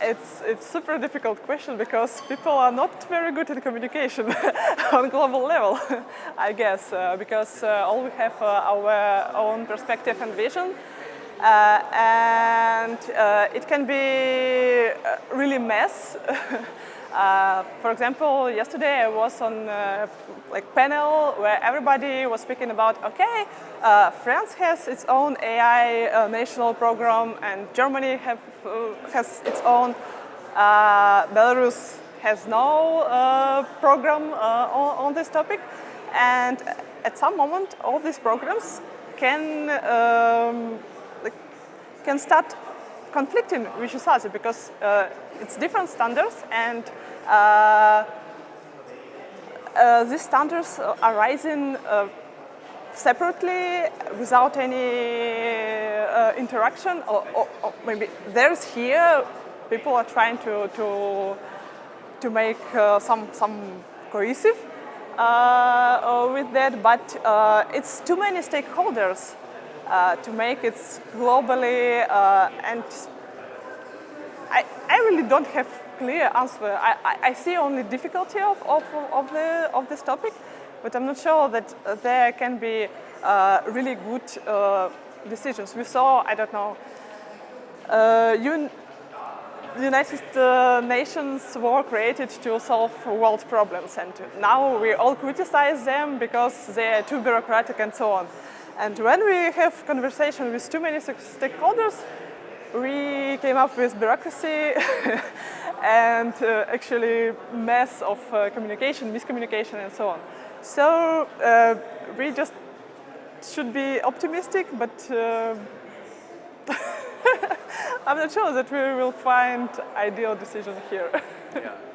It's it's super difficult question because people are not very good in communication on global level, I guess, uh, because uh, all we have uh, our own perspective and vision, uh, and uh, it can be uh, really mess. Uh, for example, yesterday I was on a like panel where everybody was speaking about, okay, uh, France has its own AI uh, national program and Germany have, uh, has its own. Uh, Belarus has no uh, program on, on, this topic. And at some moment, all these programs can, um, can start conflicting with each other because it's different standards and uh, uh, these standards are rising uh, separately without any uh, interaction or, or, or, maybe there's here people are trying to to to make uh, some some cohesive uh, with that but it's too many stakeholders to make it globally and I, I really don't have clear answer. I, I, I see only difficulty of, of, of, the, of this topic, but I'm not sure that there can be uh, really good uh, decisions. We saw, I don't know, uh, UN, United uh, Nations were created to solve world problems and now we all criticize them because they are too bureaucratic and so on. And when we have conversation with too many stakeholders, we came up with bureaucracy and uh, actually mess of uh, communication, miscommunication and so on. So uh, we just should be optimistic, but uh, I'm not sure that we will find ideal decision here. yeah.